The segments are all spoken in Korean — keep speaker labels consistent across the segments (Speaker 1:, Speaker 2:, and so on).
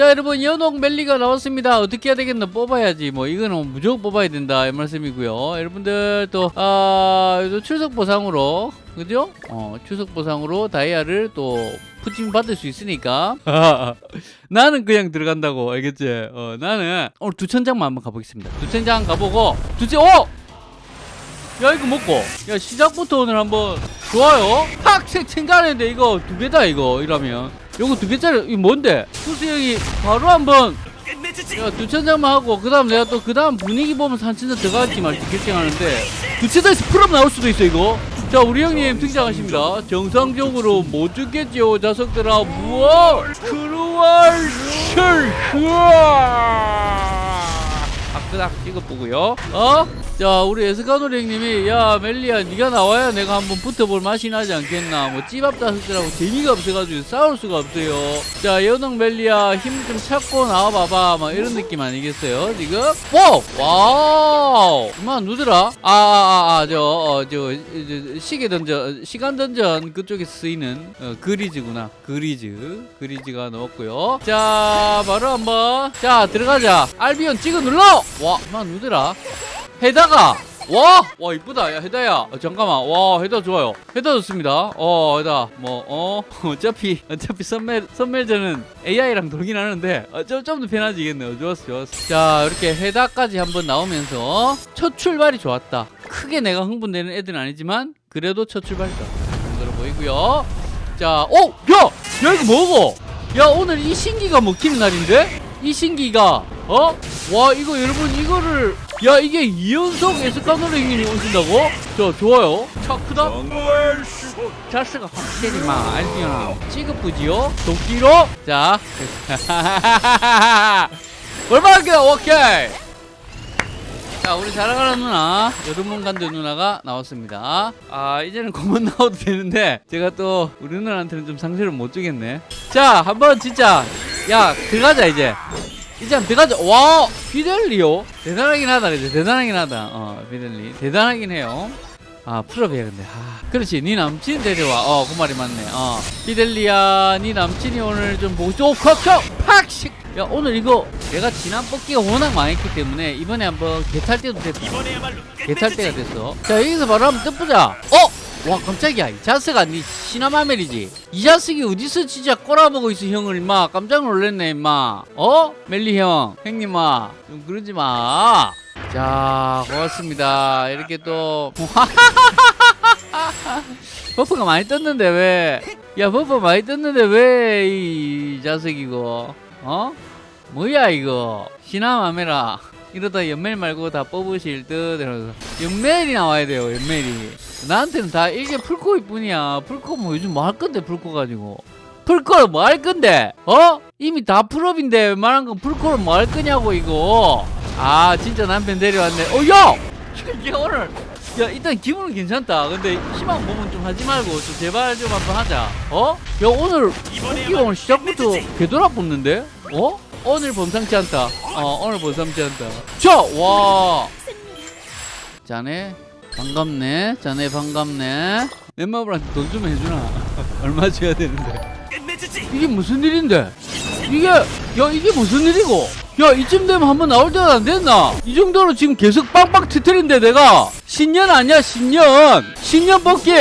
Speaker 1: 자 여러분 연옥 멜리가 나왔습니다. 어떻게 해야 되겠나 뽑아야지. 뭐 이거는 무조건 뽑아야 된다. 이 말씀이고요. 여러분들 또 아, 또 출석 보상으로 그죠? 어 출석 보상으로 다이아를 또 푸짐 받을 수 있으니까. 나는 그냥 들어간다고 알겠지? 어 나는. 오늘 두천장만 한번 가보겠습니다. 두천장 가보고 두천 어! 야 이거 먹고. 야 시작부터 오늘 한번 좋아요. 팍! 생각하는데 이거 두 개다 이거. 이러면 요거 두 개짜리 이거 뭔데? 수수 형이 바로 한번 야 두천장만 하고 그 다음 내가 또 그 다음 분위기 보면서 한 천장 들어갈지 말지 결정하는데 두 천장에서 풀업 나올 수도 있어 이거. 자 우리 형님 등장하십니다. 정상적으로 못 죽겠지요 자석들아 무어 크루얼 셜 아크닥 찍어보고요. 어? 자 우리 에스카노리 형님이 야 멜리야 네가 나와야 내가 한번 붙어볼 맛이 나지 않겠나. 뭐 찌밥 다섯들하고 재미가 없어가지고 싸울 수가 없어요. 자 연옥 멜리야 힘 좀 찾고 나와봐봐. 막 이런 느낌 아니겠어요 지금? 오! 와우! 그만 누더라? 아아아저 어, 저, 저, 시계 던전 시간 던전 그쪽에 쓰이는 어, 그리즈구나. 그리즈. 그리즈가 넣었고요. 자 바로 한번. 자 들어가자. 알비온 찍어 눌러! 와 그만 누더라. 헤다가 와! 와 이쁘다. 야 헤다야. 어, 잠깐만. 와 헤다 좋아요. 헤다 좋습니다. 어 헤다. 뭐어? 어차피 어차피 선멜 선멜전은 AI랑 돌긴 하는데 어, 좀좀 더 편해지겠네요. 좋았어 좋았어. 자 이렇게 헤다까지 한번 나오면서 첫 출발이 좋았다. 크게 내가 흥분되는 애들은 아니지만 그래도 첫 출발이다. 정도로 보이고요. 자 오! 야! 야 이거 뭐고? 야 오늘 이 신기가 먹히는 날인데? 이 신기가 어? 와 이거 여러분 이거를 야 이게 이연속 에스카노르 형님이 오신다고? 저 좋아요. 차 크다 자스가 확실히 막 알지요 찌급부지요? 도끼로? 자. 얼마나 오케이. 자 우리 사랑하는 누나 여름문 간도 누나가 나왔습니다. 아 이제는 그만 나와도 되는데 제가 또 우리 누나한테는 좀 상처를 못 주겠네. 자 한번 진짜 야 들어가자 이제 이제 들어가자 와 피델리요? 대단하긴 하다 이제 대단하긴 하다. 어 피델리. 대단하긴 해요. 아 풀업이야 근데. 아 그렇지. 네 남친 데려와. 어그 말이 맞네. 어 피델리야 네 남친이 오늘 좀 보고 싶어 콕콕 팍식 야 오늘 이거 내가 지난 뽑기가 워낙 망했기 때문에 이번에 한번 개탈 때도 됐다 개탈 때가 됐어. 자 여기서 바로 한번 뜯보자. 어? 와 깜짝이야. 이 자스가 니 시나마멜이지. 이 자식이 어디서 진짜 꼬라보고 있어 형을 임마. 깜짝 놀랐네 임마. 어? 멜리 형 형님아 좀 그러지 마자 고맙습니다. 이렇게 또 buff가 많이 떴는데 왜? 야 buff 많이 떴는데 왜 이 자석이고? 어? 뭐야 이거? 시나마메라 이러다 연멜 말고 다 뽑으실 듯 연멜이 나와야 돼요 연멜이 나한테는 다 이게 풀코일 뿐이야 풀코 뭐 요즘 뭐 할 건데 풀코 가지고 풀코를 뭐 할 건데? 어? 이미 다 풀업인데 웬만한 건 풀코를 뭐 할 거냐고 이거 아 진짜 남편 데려왔네 어 야! 이게 오늘 야 일단 기분은 괜찮다. 근데 희망 보면 좀 하지 말고 좀 제발 좀 한번 하자. 어? 야 오늘 뽑기가 오늘 시작부터 개돌아 뽑는데? 어? 오늘 범상치 않다. 어 오늘 범상치 않다. 자와. 자네 반갑네. 자네 반갑네. 넷마블한테 돈 좀 해주나? 얼마 줘야 되는데? 이게 무슨 일인데 이게 야 이게 무슨 일이고? 야 이쯤 되면 한번 나올 때가 안 됐나? 이 정도로 지금 계속 빵빵 트트린데 내가? 신년 아니야 신년? 신년 뽑기!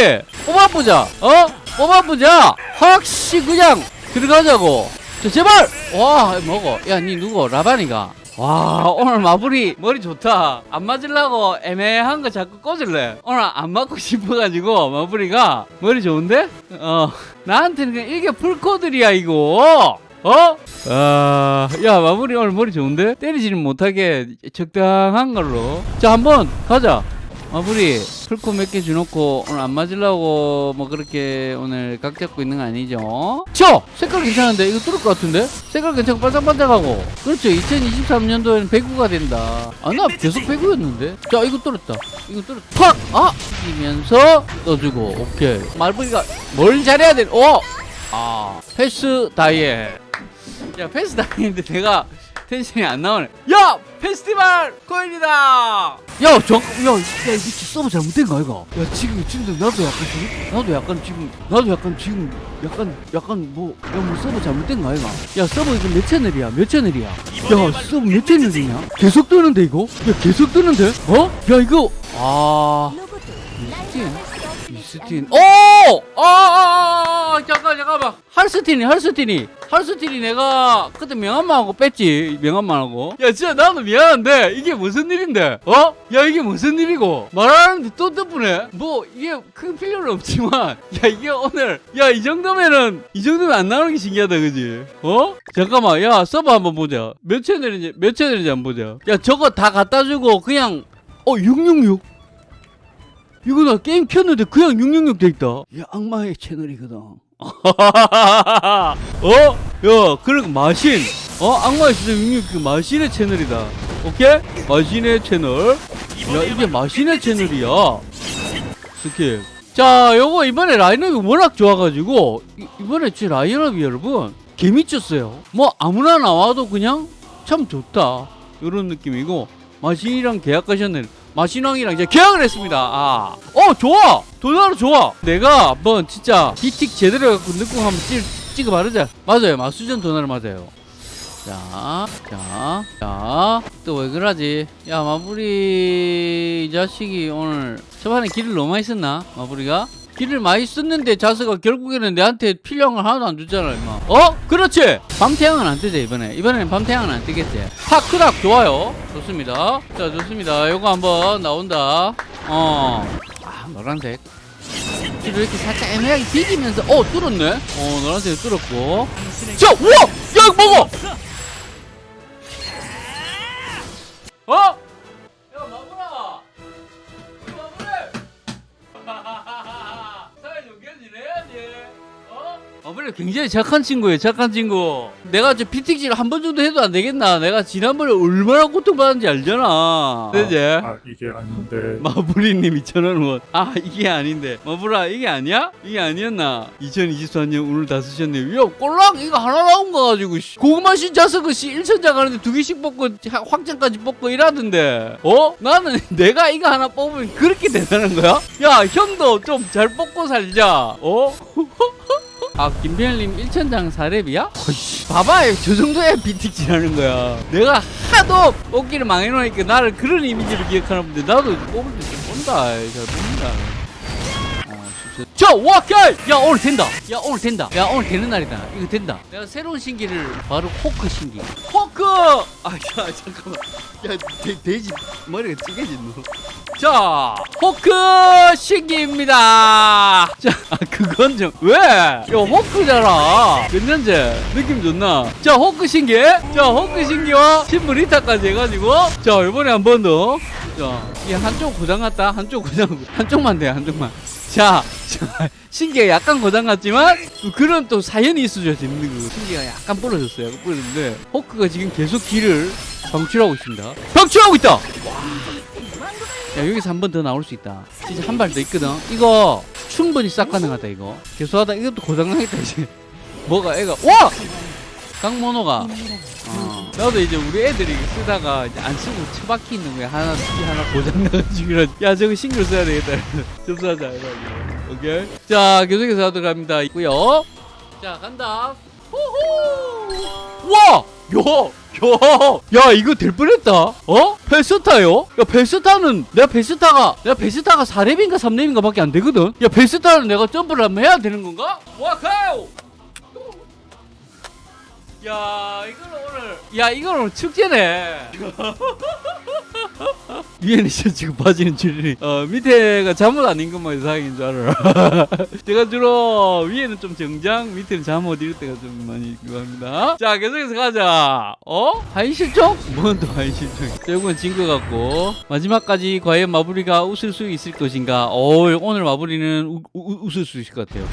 Speaker 1: 뽑아보자 어? 뽑아보자! 확시 그냥 들어가자고. 자 제발! 와 먹어. 야 니 누구 라바니가? 와 오늘 마블이 머리 좋다. 안 맞으려고 애매한 거 자꾸 꽂을래. 오늘 안 맞고 싶어가지고 마블이가 머리 좋은데? 어 나한테는 그냥 이게 풀코들이야 이거 어? 아, 야, 마무리 오늘 머리 좋은데? 때리지는 못하게 적당한 걸로. 자, 한번 가자. 마무리, 풀코 몇 개 주놓고 오늘 안 맞으려고 뭐 그렇게 오늘 각 잡고 있는 거 아니죠? 저! 색깔 괜찮은데? 이거 뚫을 것 같은데? 색깔 괜찮고 반짝반짝하고. 그렇죠. 2023년도에는 배구가 된다. 아, 나 계속 배구였는데? 자, 이거 뚫었다. 이거 뚫었다. 팍! 아! 이면서 떠주고. 오케이. 말부리가 뭘 잘해야 돼? 오! 아, 패스 다이에. 야 패스 당했는데 내가 텐션이 안 나오네. 야 페스티벌 코인이다! 야 저, 야, 야 이거 서버 잘못된 거 아이가? 야 지금 지금 나도 약간 지금 나도 약간 지금 나도 약간 지금 약간 약간 뭐 야 뭐 서버 잘못된 거 아이가? 야 서버 이거 몇 채널이야? 몇 채널이야? 야 서버 몇 채널이냐? 계속 뜨는데 이거? 야 계속 뜨는데? 어? 야 이거 아. 미스 틴 미스틴. 오! 아, 아, 아, 아, 잠깐 잠깐만. 할스틴이 할스틴이. 할스틴이 내가 그때 명함만하고 뺐지 명함만하고. 야 진짜 나도 미안한데 이게 무슨 일인데? 어? 야 이게 무슨 일이고? 말하는데 또 뜬뿌네 뭐 이게 큰 필요는 없지만 야 이게 오늘 야 이 정도면은 이 정도면 안 나오는 게 신기하다 그지? 어? 잠깐만 야 서버 한번 보자. 몇 채널인지 몇 채널인지 한번 보자. 야 저거 다 갖다 주고 그냥 어 666? 이거 나 게임 켰는데 그냥 666 돼있다. 야 악마의 채널이거든. 어? 야 그런 마신. 어? 악마의 채널 666그 마신의 채널이다. 오케이? 마신의 채널. 야 이게 마신의 채널이야. skip 자 요거 이번에 라인업이 워낙 좋아가지고 이, 이번에 제 라인업이 여러분 개미쳤어요. 뭐 아무나 나와도 그냥 참 좋다. 요런 느낌이고 마신이랑 계약하셨네 마신왕이랑 이제 계약을 했습니다. 아, 어 좋아! 도나로 좋아! 내가 한번 진짜 비틱 제대로 해갖고 넣고 한번 찍, 찍어 바르자. 맞아요. 마수전 도나를 맞아요. 자, 자, 자, 또 왜 그러지? 야, 마부리 이 자식이 오늘 저번에 길을 너무 많이 썼나? 마부리가? 길을 많이 썼는데 자스가 결국에는 내한테 걸 하나도 안 줬잖아, 임마. 어? 그렇지! 밤태양은 안 뜨지, 이번에. 이번에는 밤태양은 안 뜨겠지. 파크락 좋아요. 좋습니다. 자, 좋습니다. 요거 한번 나온다. 어. 아, 노란색. 뒤로 이렇게 살짝 애매하게 비기면서, 어, 뚫었네? 어, 노란색 뚫었고. 자, 우와! 야, 이거 먹어! 어? 어? 마구라 굉장히 착한 친구예요 착한 친구 내가 저 피팅질 한 번 정도 해도 안 되겠나 내가 지난번에 얼마나 고통받았는지 알잖아 그지?
Speaker 2: 아 이게 아닌데
Speaker 1: 마부리님 2,000원 아 이게 아닌데 마부라 이게 아니야? 이게 아니었나? 2024년 오늘 다 쓰셨네요 야 꼴랑 이거 하나 나온 거 가지고 씨. 고구마 신 자석은 씨 1천장 하는데 두 개씩 뽑고 하- 확장까지 뽑고 이라던데 어? 나는 내가 이거 하나 뽑으면 그렇게 대단한 거야? 야 형도 좀 잘 뽑고 살자 어? 아 김병일님 1천장 4렙이야? 어이씨 봐봐요 저 정도야 비틱질하는 거야 내가 하도 뽑기를 망해놓으니까 나를 그런 이미지로 기억하나 본데 나도 뽑을 때좀 본다 잘 뽑는다 자, 와케이! 야, 오늘 된다. 야, 오늘 된다. 야, 오늘 되는 날이다. 이거 된다. 내가 새로운 신기를 바로 호크 신기. 호크! 아, 야, 잠깐만. 야, 돼, 돼지 머리가 찌개진노. 자, 호크 신기입니다. 자, 아, 그건 좀, 왜? 야, 호크잖아. 몇 년째? 느낌 좋나? 자, 호크 신기. 자, 호크 신기와 신부 리타까지 해가지고. 자, 이번에 한 번 더. 자, 이 한쪽 고장 났다. 한쪽 고장, 한쪽만 돼, 한쪽만. 자, 자, 신기가 약간 고장 났지만 또 그런 또 사연이 있어줘야 재밌는 거고 신기가 약간 부러졌어요. 부러졌는데 호크가 지금 계속 길을 방출하고 있습니다. 방출하고 있다. 와. 야 여기서 한 번 더 나올 수 있다. 진짜 한 발 더 있거든. 이거 충분히 싹 가능하다 이거. 계속하다 이것도 고장 나겠다 이제. 뭐가 애가 와 강모노가 어. 나도 이제 우리 애들이 쓰다가 이제 안 쓰고 처박혀 있는 거야 하나 이 하나 고장 나가지고 이런, 야 저거 신경 써야 되겠다 접수하자 이러고 오케이 자 계속해서 하도록 합니다 있고요 자 간다 호호 와 야, 야, 야, 이거 될 뻔했다. 어? 베스타요? 야, 베스타는 내가 베스타가 내가 베스타가 4렙인가 3렙인가 밖에 안 되거든. 야, 베스타는 내가 점프를 한번 해야 되는 건가? 와카오! 야, 이거는 오늘 야, 이거는 오늘 축제네. 위에는 진짜 지금 빠지는 줄이 어 밑에가 잠옷 아닌 것만 이상인 줄 알아. 제가 주로 위에는 좀 정장 밑에는 잠옷 이럴 때가 좀 많이 있기도 합니다. 자 계속해서 가자. 어? 하이실종? 뭔또자 이건 진것 같고. 마지막까지 과연 마무리가 웃을 수 있을 것인가? 어 오늘 마무리는 우, 우, 웃을 수 있을 것 같아요.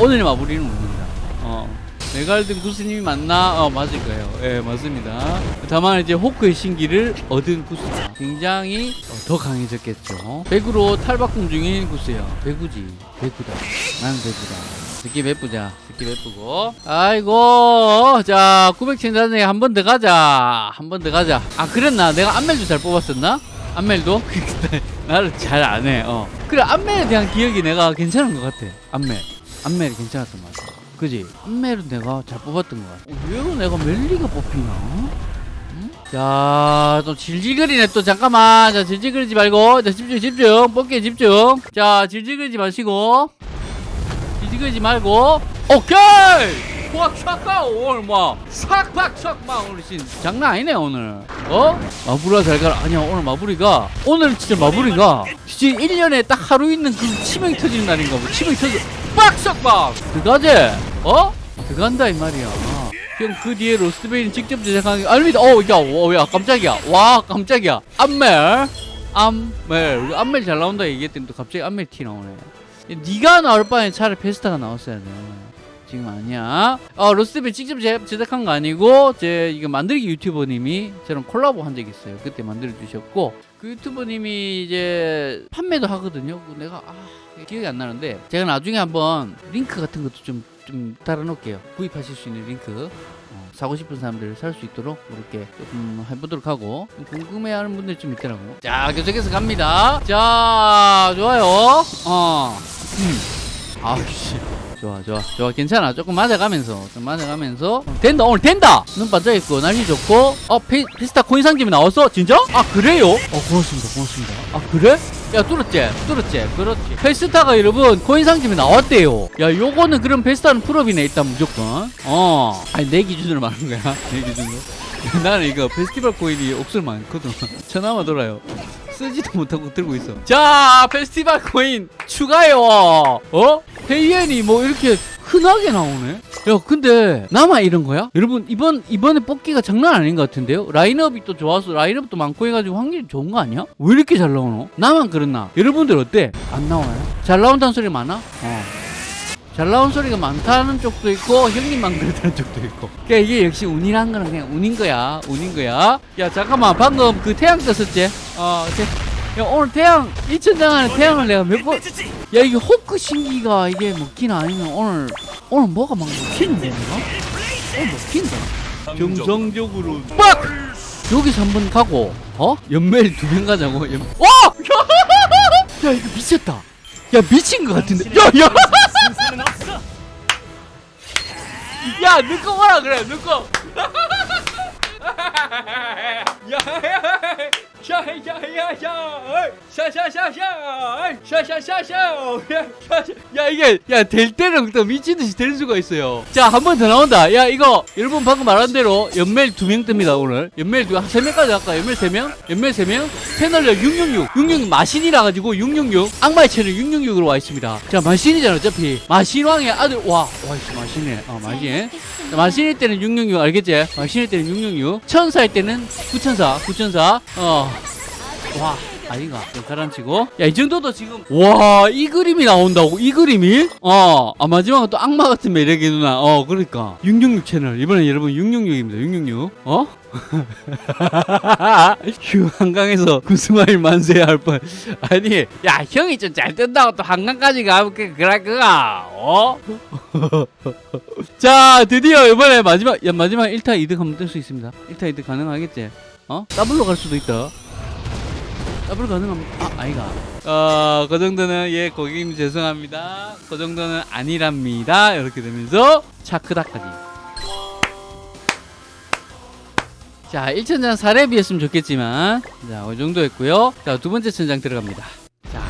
Speaker 1: 오늘 마무리는 웃는다. 어 메갈든 구스님이 맞나? 어 맞을 거예요. 예 맞습니다. 다만 이제 호크의 신기를 얻은 구스다. 굉장히 어, 더 강해졌겠죠. 배구로 탈바꿈 중인 구스야. 배구지. 배구다. 나는 배구다. skip 예쁘자 skip 예쁘고 아이고 자 900천장에 한 번 더 가자 한 번 더 가자 아 그랬나 내가 안멜도 잘 뽑았었나 안멜도 나를 잘 안해 어 그래 안멜에 대한 기억이 내가 괜찮은 것 같아 안멜 안멜이 괜찮았던 것 같아 그지 안멜은 내가 잘 뽑았던 것 같아 어, 왜로 내가 멜리가 뽑히나 응? 자, 또 질질거리네, 또, 잠깐만. 자, 질질거리지 말고. 자, 집중, 집중. 뽑기에 집중. 자, 질질거리지 마시고. 질질거리지 말고. 오케이! 꽉, 싹가 오늘 뭐. 싹박, 싹막, 오늘 진 장난 아니네, 오늘. 어? 마부라 잘 가라. 아니야, 오늘 마부리가. 오늘 진짜 마부리가. 진짜 1년에 딱 하루 있는 그 치명이 터지는 날인가 봐. 치명이 터지. 빡, 싹박! 들어가지? 어? 들어간다, 이 말이야. 형그 뒤에 로스트베이는 직접 제작한 게 아닙니다. 어, 야, 어, 야, 깜짝이야. 와, 깜짝이야. 안멜, 안멜, 우리 안멜 잘 나온다 얘기했더니 또 갑자기 안멜 티 나오네. 네가 나올 바에 차라리 페스타가 나왔어야 돼. 지금 아니야. 어, 로스트베이 직접 제, 제작한 거 아니고 제 이거 만들기 유튜버님이 저랑 콜라보 한 적이 있어요. 그때 만들어 주셨고 그 유튜버님이 이제 판매도 하거든요. 그 내가 아 기억이 안 나는데 제가 나중에 한번 링크 같은 것도 좀 좀 달아놓을게요. 구입하실 수 있는 링크. 어, 사고 싶은 사람들 살 수 있도록 이렇게 조금 해보도록 하고 좀 궁금해하는 분들 좀 있더라고. 자 계속해서 갑니다. 자 좋아요. 어. 음. 아우씨. 좋아 좋아 좋아. 괜찮아. 조금 맞아가면서 좀 맞아가면서. 어, 된다 오늘 된다! 눈 반짝있고 날씨 좋고. 어 페, 페스타 코인 상점이 나왔어? 진짜? 아 그래요? 어 고맙습니다 고맙습니다. 아 그래? 야 뚫었지? 뚫었지? 그렇지. 페스타가 여러분 코인 상점이 나왔대요. 야 요거는 그럼 페스타는 풀업이네 일단 무조건. 어. 아니 내 기준으로 말하는 거야. 내 기준으로 나는 이거 페스티벌 코인이 옥술 많거든 전화만 돌아요 쓰지도 못하고 들고 있어 자 페스티벌 코인 추가요 어? 페이엔이 뭐 이렇게 흔하게 나오네 야 근데 나만 이런 거야? 여러분 이번 이번에 뽑기가 장난 아닌 것 같은데요 라인업이 또 좋아서 라인업도 많고 해가지고 확률이 좋은 거 아니야? 왜 이렇게 잘 나오노? 나만 그렇나? 여러분들 어때? 안 나와요? 잘 나온다는 소리 많아? 어. 잘 나온 소리가 많다는 쪽도 있고 형님만 그렇다는 쪽도 있고. 그러니까 이게 역시 운이란 거는 그냥 운인 거야. 운인 거야. 야 잠깐만. 방금 그 태양 떴었지? 어 태, 야 오늘 태양 2천장 안에 태양을 내가 몇번 야 이게 호크 신기가 이게 먹긴 아니면 오늘 오늘 뭐가 막 먹히는데 내가? 오늘 먹힌다. 정상적으로. 빡! 여기서 한 번 가고 어? 연매일 두명 가자고. 연... 와! 야 이거 미쳤다. 야 미친 것 같은데. 야야 야, 넣고 와라 그래, 넣고. 야 샤샤샤샤, 샤샤샤샤, 야 이게 야 될 때는 또 미친 듯이 될 수가 있어요. 자, 한 번 더 나온다. 야 이거 여러분 방금 말한 대로 연멜 두 명 뜹니다 오늘. 연멜 두세 명까지 할까? 연멜 세 명? 연멜 세 명? 패널력 666, 666 마신이라 가지고 666 악마의 채널 666으로 와 있습니다. 자, 마신이잖아 어차피. 마신왕의 아들 와, 와 있어 마신이네. 어 마신. 마신일 때는 666 알겠지? 마신일 때는 666 천사일 때는 9천사 9천사. 어와 아이가 좀 가라앉히고. 야 이 정도도 지금 와 이 그림이 나온다고 이 그림이? 어 아 마지막은 또 악마 같은 매력의 누나. 어 그러니까. 666 채널. 이번에 여러분 666입니다. 666 어? 휴 한강에서 구스마일 만세 할뻔. 아니 야 형이 좀 잘 뜬다고 또 한강까지 가면 그 그럴 거가 어? 자 드디어 이번에 마지막 야 마지막 1타 2득 한번 뜰 수 있습니다. 1타 2득 가능하겠지? 어? 더블로 갈 수도 있다 더블 가능합니다 아 아이가. 어 그 정도는 예 고객님 죄송합니다. 그 정도는 아니랍니다. 이렇게 되면서 차크다까지 자 1천장 4렙이었으면 좋겠지만 자 이 정도 했고요. 자 두 번째 천장 들어갑니다. 자,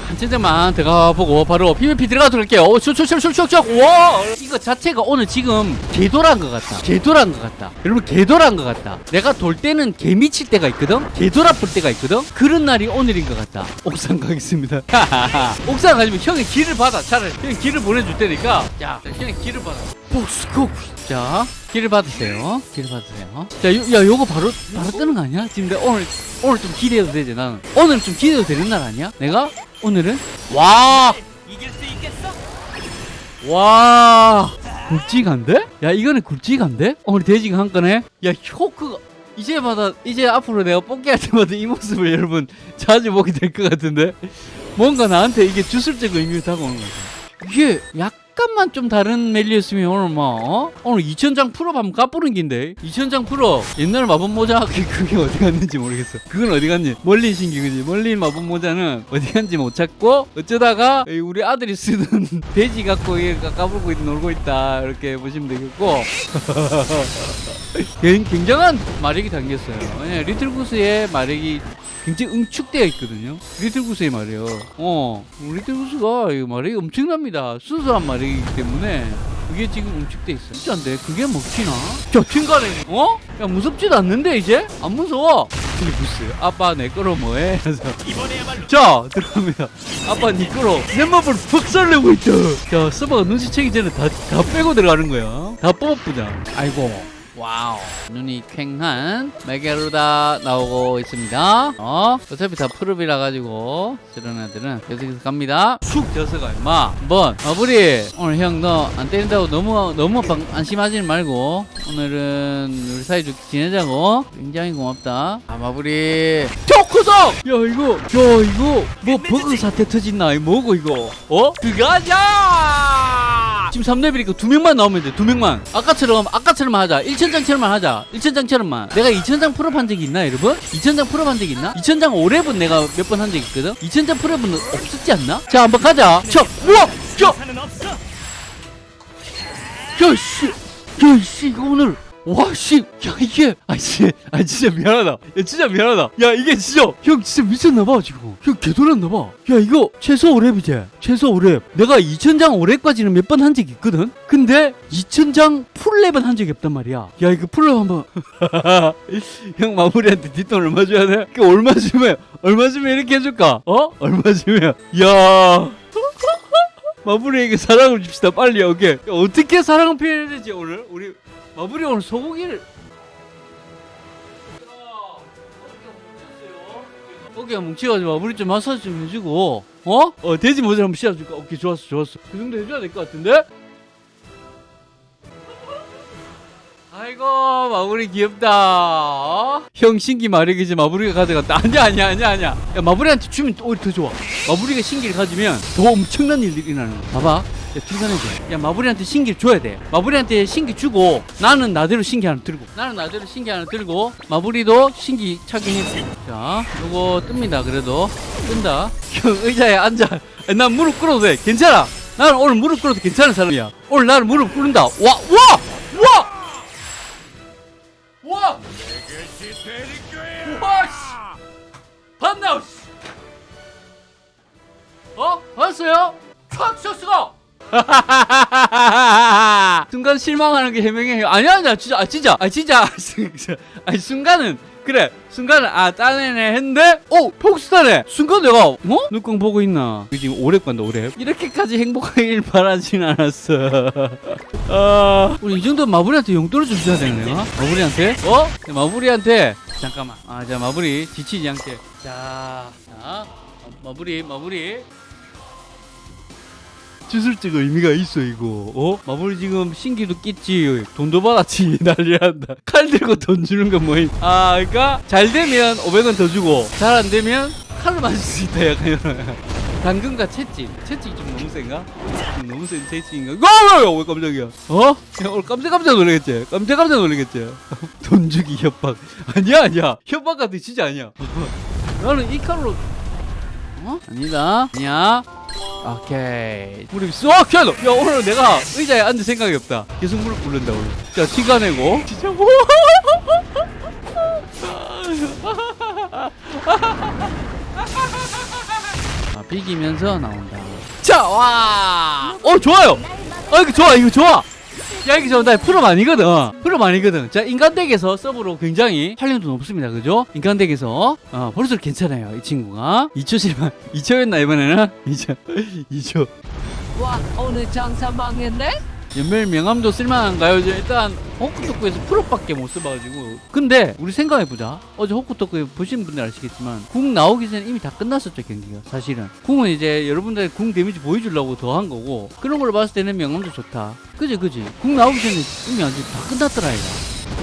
Speaker 1: 한 천장만 들어가 보고 바로 PVP 들어가도록 할게요. 오, 슉슉슉슉슉. 와! 이거 자체가 오늘 지금 개돌한 것 같다. 개돌한 것 같다. 여러분 개돌한 것 같다. 내가 돌 때는 개 미칠 때가 있거든. 개돌 아플 때가 있거든. 그런 날이 오늘인 것 같다. 옥상 가겠습니다. 옥상 가지면 형이 길을 받아. 차라리 형이 길을 보내줄 테니까. 야, 형이 길을 받아. 복스콕. 자, 길을 받으세요. 길을 받으세요. 자, 요, 야, 요거 바로 바로 뜨는 거 아니야? 지금 내가 오늘 오늘 좀 기대해도 되지 나는. 오늘 좀 기대해도 되는 날 아니야? 내가 오늘은 와. 와 굵직한데? 야 이거는 굵직한데? 오늘 돼지가 한 건에 야 효크가 이제마다 이제 앞으로 내가 뽑기 할 때마다 이 모습을 여러분 자주 보게 될 것 같은데 뭔가 나한테 이게 주술적 의미를 다가오는 것 같아 이게 약간 약간만 좀 다른 멜리였으면 오늘 뭐 어? 오늘 2000장 풀업 한번 까뿌는 긴데. 2000장 풀업 옛날 마법 모자. 그- 그게 어디 갔는지 모르겠어. 그건 어디 갔니? 멀리 신기 그지. 멀리 마법 모자는 어디 갔는지 못 찾고 어쩌다가 이 우리 아들이 쓰던 돼지 갖고 이렇게 까불고 있, 놀고 있다. 이렇게 보시면 되겠고. 굉- 굉장한 마력이 담겼어요. 리틀구스의 마력이 굉장히 응축되어 있거든요. 리틀구스의 말이에요. 어, 리틀구스가 이 마력이 엄청납니다. 순수한 마력이기 때문에 그게 지금 응축돼 있어. 진짜인데 그게 먹히나? 저 중간에 어? 야 무섭지도 않는데 이제 안 무서워. 리틀구스 아빠 내 거로 뭐해? 그래서 자 들어갑니다. 아빠 니 거로 내 맘을 박살내고 있다. 자 서버가 눈치채기 전에 다 다 빼고 들어가는 거야. 다 뽑아보자. 아이고. 와우. 눈이 퀭한 메게루다 나오고 있습니다. 어? 어차피 다 풀업이라 가지고 저런 애들은 계속해서 갑니다. 쑥 져서가 임마. 한번. 마무리. 오늘 형 너 안 때린다고 너무 너무 방, 안심하지 말고 오늘은 우리 사이좋게 지내자고. 굉장히 고맙다. 아 마무리. 초코석 야 이거 야 이거 뭐 버그 사태 터진나 이 뭐고 이거? 어? 들어가자 지금 3레벨이니까 두 명만 나오면 돼 두 명만. 아까처럼 아까처럼만 하자. 1천장처럼만 하자. 1천장처럼만. 내가 2천장 풀업한 적이 있나 여러분? 2천장 풀업한 적 있나? 2천장 5렙은 내가 몇 번 한 적 있거든? 2천장 풀업은 없었지 않나? 자 한번 가자. 자 우와! 자 야씨! 야씨 이거 오늘 와씨. 야 이게. 아씨 아 진짜 미안하다. 야 진짜 미안하다. 야 이게 진짜. 형 진짜 미쳤나봐 지금. 형 개돌았나봐. 야 이거 최소 5렙이지 최소 5렙 내가 2000장 5렙까지는 몇 번 한 적이 있거든? 근데 2000장 풀렙은 한 적이 없단 말이야. 야 이거 풀렙 한번. 형 마무리한테 뒷돈 얼마 줘야 돼? 그 얼마 주면 얼마 주면 이렇게 해줄까? 어? 얼마 주면. 야. 마무리에게 사랑을 줍시다 빨리. 오케이. 어떻게 사랑을 표현해야 되지 오늘? 우리 마무리 오늘 소고기를 어깨가 뭉치가지고 마무리 좀 마사지 좀 해주고 어? 어 돼지 모자 한번 씌워줄까? 오케이 좋았어 좋았어 그 정도 해줘야 될 것 같은데? 아이고 마무리 귀엽다. 어? 형 신기 마력이지 마무리가 가져갔다. 아니야 아니야 아니야 아니야. 야 마무리한테 주면 또 오히려 더 좋아. 마무리가 신기를 가지면 더 엄청난 일들이 일어나는. 거야 봐봐. 야 칭찬해줘. 야 마무리한테 신기를 줘야 돼. 마무리한테 신기 주고 나는 나대로 신기 하나 들고. 나는 나대로 신기 하나 들고 마무리도 신기 착용했어. 자 요거 뜹니다 그래도. 뜬다. 형 의자에 앉아. 야, 난 무릎 꿇어도 돼. 괜찮아. 나는 오늘 무릎 꿇어도 괜찮은 사람이야. 오늘 나는 무릎 꿇는다. 와 와! 와! 와! 와, 씨! 봤나, 씨! 어? 봤어요? 촥 쳤어! 순간 실망하는 게 해명해. 아니야, 아니야, 진짜, 아, 진짜, 아, 진짜. 아니, 순간은, 그래. 순간은, 아, 따내네 했는데, 오! 폭스타네! 순간 내가, 어? 눈광 보고 있나? 지금 오래 간다, 오래. 이렇게까지 행복하길 바라진 않았어. 아, 우리 이 정도 마무리한테 용돈을 좀 줘야 되는 거야? 마무리한테? 어? 네, 마무리한테 잠깐만. 아, 자 마무리 지치지 않게. 자, 자, 마무리, 마무리. 주술적 의미가 있어 이거. 어? 마무리 지금 신기도 깼지, 돈도 받았지 난리난다. 칼 들고 돈 주는 건 뭐임? 아, 그러니까 잘 되면 500원 더 주고 잘 안 되면 칼로 맞을 수 있다 약간 이런. 당근과 채찍. 채찍이 좀 너무 센가? 좀 너무 센 채찍인가? 어, 왜 깜짝이야? 어? 야, 오늘 깜짝깜짝 놀라겠지? 깜짝깜짝 놀라겠지? 돈 주기 협박. 아니야, 아니야. 협박 같은 진짜 아니야. 나는 이 칼로. 어? 아니다. 아니야. 오케이. 무릎 쏙 켜놓. 야, 오늘 내가 의자에 앉을 생각이 없다. 계속 무릎 꿇는다, 오늘. 자, 티가 내고. 진짜 뭐. 아, 비기면서 나온다. 자, 와! 어, 좋아요! 어, 이거 좋아, 이거 좋아! 야, 이거 좋아. 나 프로 아니거든. 프로 아니거든. 자, 인간덱에서 서브로 굉장히 활용도 높습니다. 그죠? 인간덱에서. 어, 벌써 괜찮아요. 이 친구가. 2초 실만. 2초였나, 이번에는? 2초. 2초.
Speaker 2: 와 오늘 장사 망했네?
Speaker 1: 연멸 명함도 쓸만한가요? 일단 호쿠토쿠에서 프로밖에 못 써봐가지고. 근데 우리 생각해보자. 어제 호쿠토쿠 보신 분들 아시겠지만 궁 나오기 전에 이미 다 끝났었죠 경기가 사실은. 궁은 이제 여러분들 궁 데미지 보여주려고 더 한 거고 그런 걸로 봤을 때는 명함도 좋다. 그지 그지? 궁 나오기 전에 이미 아주 다 끝났더라 이거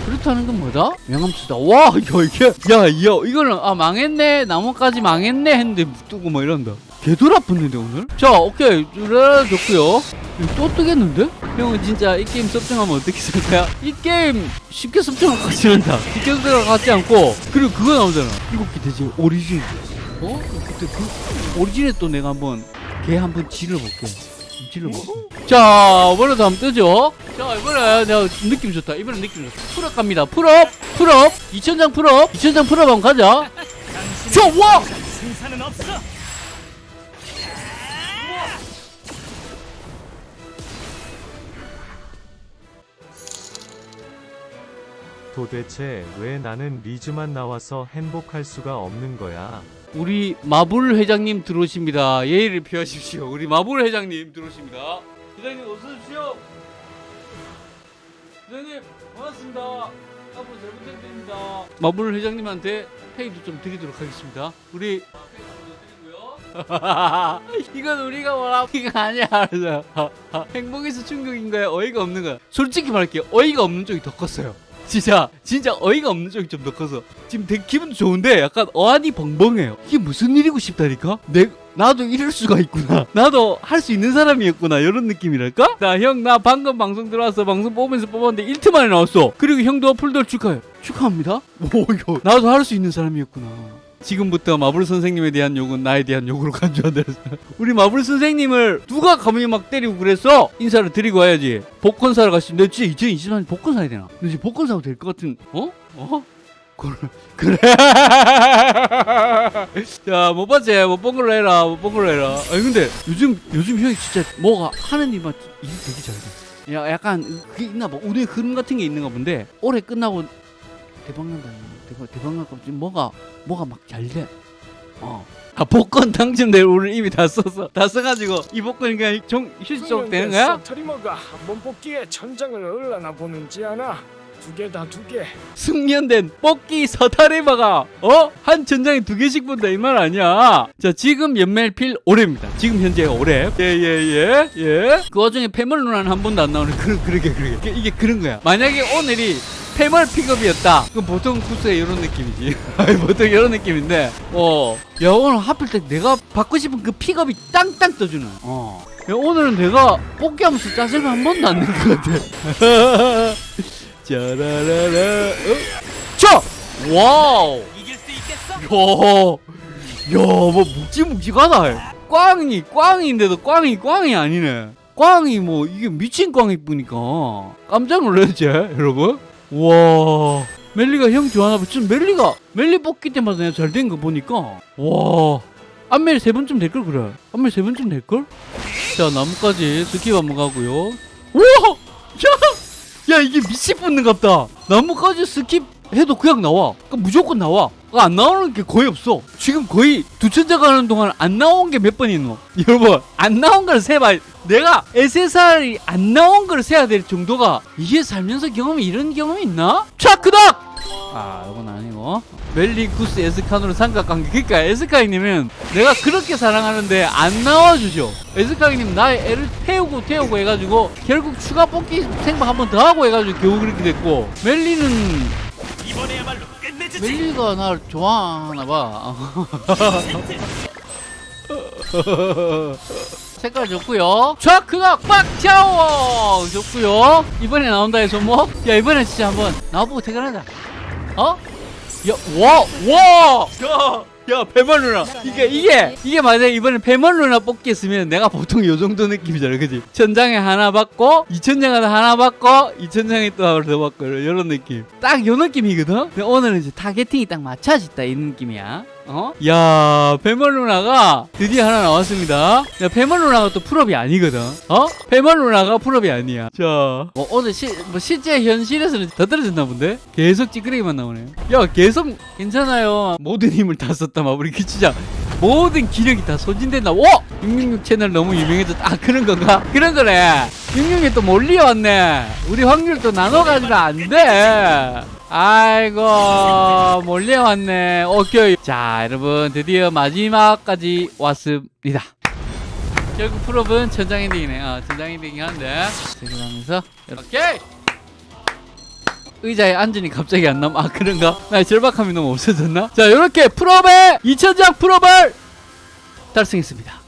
Speaker 1: 그렇다는 건 뭐다? 명함 쓰다. 와 야, 이게 야 야 이거는 아 망했네. 나무까지 망했네. 했는데 뜨고 뭐 이런다 개돌 아팠는데 오늘? 자 오케이. 르라 좋고요. 이거 또 뜨겠는데? 형은 진짜 이 게임 섭정하면 어떻게 생각해? 이 게임 쉽게 섭정할 것 같지 않다. 쉽게 섭정할 것 같지 않고. 그리고 그거 나오잖아. 일곱 개 돼지 오리진. 어? 그때 그 오리진에 또 내가 한번 걔 한번 질러볼게. 질러볼게. 자 이번에도 한번 뜨죠? 자 이번에 내가 느낌 좋다. 이번에 느낌 좋다. 풀업 갑니다. 풀업! 풀업! 2000장 풀업! 2000장 풀업 한번 가자. 좋아
Speaker 3: 도대체 왜 나는 리즈만 나와서 행복할 수가 없는 거야?
Speaker 1: 우리 마블 회장님 들어오십니다. 예의를 표하십시오. 우리 마블 회장님 들어오십니다. 회장님 어서 오십시오. 회장님 반갑습니다. 앞으로 잘 부탁드립니다. 마블 회장님한테 페이도 좀 드리도록 하겠습니다. 우리 이건 우리가 원하는 게 아니야. 행복에서 충격인 거야. 어이가 없는 거야. 솔직히 말할게요. 어이가 없는 쪽이 더 컸어요. 진짜 진짜 어이가 없는 쪽이 좀 더 커서. 지금 되게 기분도 좋은데 약간 어안이 벙벙해요. 이게 무슨 일이고 싶다니까? 내 나도 이럴 수가 있구나. 나도 할 수 있는 사람이었구나. 이런 느낌이랄까? 나형나 방금 방송 들어와서 방송 뽑으면서 뽑았는데 1트 만에 나왔어. 그리고 형도 풀돌 축하해. 축하합니다? 오 이거 나도 할 수 있는 사람이었구나 지금부터 마블 선생님에 대한 욕은 나에 대한 욕으로 간주한다. 우리 마블 선생님을 누가 감히 막 때리고 그랬어? 인사를 드리고 와야지. 복권 사러 가시면 내 진짜 2023년 복권 사야 되나? 너 지금 복권 사도 될 것 같은 어? 어? 그래. 그래. 자, 못 봤지? 못본 걸로 해라. 못 본 걸로 해라. 아니 근데 요즘 요즘 형이 진짜 뭐가 하는 일만 일 되게 잘 돼. 야, 약간 그게 있나 봐. 운의 흐름 같은 게 있는가 본데 올해 끝나고 대박 난다. 대박 대박 날까 지금 뭐가 뭐가 막 잘 돼. 어. 아 복권 당첨될 오늘 이미 다 썼어. 다 써가지고 이 복권이 그냥 정 휴지쪽 되는 거야?
Speaker 4: 터리머가 한번 뽑기에 천장을 얼라나 보는지 아나? 두 개다 두 개.
Speaker 1: 숙련된 뽑기 서타리바가 어? 한 천장에 두 개씩 본다 이 말 아니야 자 지금 연말필 올해입니다 지금 현재 올해 예예 예 예, 그 와중에 패멀 누나는 한 번도 안 나오는 그, 그러게 그러게 이게 그런 거야 만약에 오늘이 패멀 픽업이었다 그럼 보통 구스에 이런 느낌이지 보통 이런 느낌인데 어 야 오늘 하필 때 내가 받고 싶은 그 픽업이 땅땅 떠주는 어 야, 오늘은 내가 뽑기 하면서 짜증을 한 번도 안 낸 것 같아 짜라라라 어? 자! 와우
Speaker 4: 이길 수 있겠어?
Speaker 1: 야, 야, 뭐 묵직묵직하다. 꽝이 꽝인데도 꽝이 꽝이 아니네. 꽝이 뭐 이게 미친 꽝이 뿌니까 깜짝 놀랐지, 여러분? 와, 멜리가 형 좋아하나 봐. 지금 멜리가 멜리 뽑기 때마다 내가 잘 된 거 보니까 와. 안멜 세 번쯤 될 걸 그래. 안멜 세 번쯤 될 걸? 자 나무까지 스킵 한번 가고요. 우와, 야, 야 이게 미친 붙는 갑다. 나무까지 스킵 해도 그냥 나와. 그러니까 무조건 나와. 그러니까 안 나오는 게 거의 없어. 지금 거의 두 천장 가는 동안 안 나온 게 몇 번 있노? 여러분, 안 나온 걸 세봐. 내가 SSR이 안 나온 걸 세야 될 정도가 이게 살면서 경험이 이런 경험이 있나? 자, 그닥! 아, 이건 아니고. 멜리쿠스 에스카노르 삼각관계. 그러니까 에스카이님은 내가 그렇게 사랑하는데 안 나와주죠. 에스카이님 나의 애를 태우고 태우고 해가지고 결국 추가 뽑기 생방 한번 더 하고 해가지고 겨우 그렇게 됐고 멜리는
Speaker 4: 이번에야말로 끝내주지.
Speaker 1: 멜리가 날 좋아하나 봐. 색깔 좋고요. 좌크각 빡차오 좋고요. 이번에 나온다 해서 뭐? 야 이번에 진짜 한번 나와보고 퇴근하자. 어? 야, 와, 와, 야, 야, 배멀 누나. 이게, 이게, 이게 만약에 이번에 배멀 누나 뽑기 했으면 내가 보통 요 정도 느낌이잖아. 그지? 천장에 하나 받고, 이천장에 하나 받고, 이천장에 또 하나 더 받고, 이런 느낌. 딱 요 느낌이거든? 근데 오늘은 이제 타겟팅이 딱 맞춰졌다. 이 느낌이야. 어? 야, 배멀 누나가 드디어 하나 나왔습니다. 야, 배멀 누나가 또 풀업이 아니거든. 어? 배멀 누나가 풀업이 아니야. 자, 뭐 오늘 시, 뭐 실제 현실에서는 더 떨어졌나 본데? 계속 찌끄레기만 나오네. 야, 계속 괜찮아요. 모든 힘을 다 썼다, 마무리 기치자. 모든 기력이 다 소진된다. 오! 666 채널 너무 유명해졌다. 아, 그런 건가? 그런 거네. 666이 또 몰려왔네. 우리 확률 또 나눠가지면 안 돼. 아이고 몰려왔네 오케이 자 여러분 드디어 마지막까지 왔습니다 결국 풀업은 천장 엔딩이네 어, 천장 엔딩이 한데 들어가면서 이렇게 의자에 앉으니 갑자기 안 남아 아 그런가? 나 절박함이 너무 없어졌나? 자 이렇게 풀업에 2000장 풀업을 달성했습니다.